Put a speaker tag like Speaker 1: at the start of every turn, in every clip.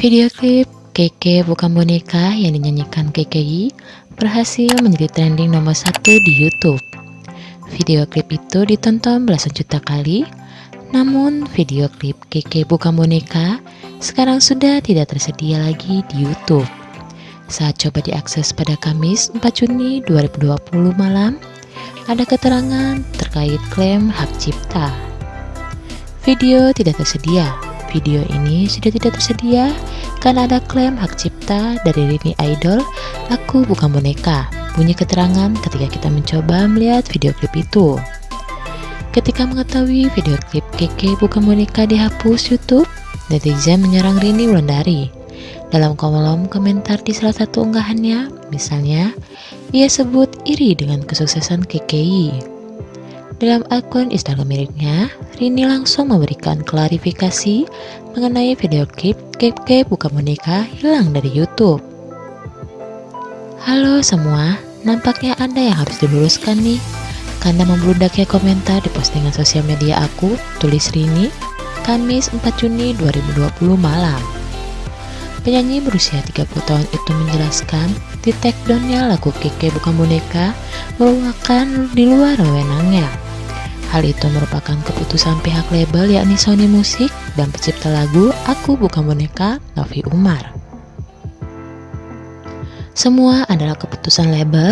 Speaker 1: Video klip Keke bukan boneka yang dinyanyikan KKI berhasil menjadi trending nomor satu di YouTube. Video klip itu ditonton belasan juta kali, namun video klip Keke bukan boneka sekarang sudah tidak tersedia lagi di YouTube. Saat coba diakses pada Kamis 4 Juni 2020 malam, ada keterangan terkait klaim hak cipta. Video tidak tersedia. Video ini sudah tidak tersedia karena ada klaim hak cipta dari Rini Idol, aku bukan boneka. Bunyi keterangan ketika kita mencoba melihat video klip itu. Ketika mengetahui video klip Keke bukan boneka dihapus YouTube, netizen menyerang Rini Wulandari. Dalam kolom komentar di salah satu unggahannya, misalnya, ia sebut iri dengan kesuksesan KKI. Dalam akun Instagram miliknya, Rini langsung memberikan klarifikasi mengenai video klip Keke bukan boneka hilang dari YouTube. Halo semua, nampaknya ada yang harus diluruskan nih. Karena membludaknya komentar di postingan sosial media aku, tulis Rini, Kamis 4 Juni 2020 malam. Penyanyi berusia 30 tahun itu menjelaskan di takedownnya lagu Keke bukan boneka merupakan di luar wewenangnya. Hal itu merupakan keputusan pihak label yakni Sony Music dan pencipta lagu Aku Bukan Boneka Novi Umar. Semua adalah keputusan label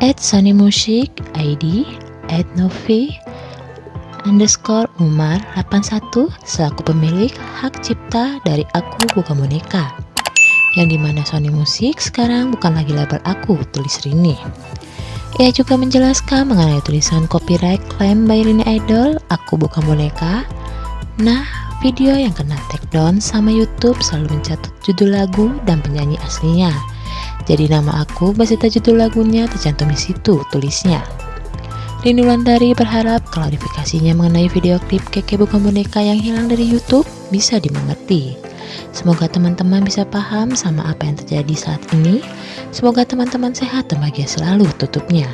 Speaker 1: at Sony Music ID at Novi underscore Umar 81 selaku pemilik hak cipta dari Aku Bukan Boneka yang di mana Sony Music sekarang bukan lagi label aku, tulis Rini. Ia juga menjelaskan mengenai tulisan copyright claim by Rini Idol, Aku Bukan Boneka. Nah, video yang kena take down sama YouTube selalu mencatat judul lagu dan penyanyi aslinya. Jadi nama aku beserta judul lagunya tercantum di situ tulisnya. Rini Wulandari berharap klarifikasinya mengenai video klip Keke Bukan Boneka yang hilang dari YouTube bisa dimengerti. Semoga teman-teman bisa paham sama apa yang terjadi saat ini. Semoga teman-teman sehat dan bahagia selalu tutupnya.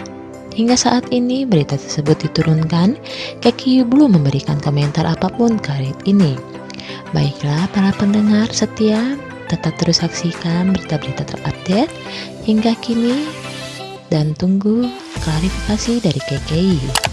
Speaker 1: Hingga saat ini berita tersebut diturunkan, Keki belum memberikan komentar apa pun terkait ini. Baiklah para pendengar setia, tetap terus saksikan berita-berita terupdate hingga kini dan tunggu klarifikasi dari KKI.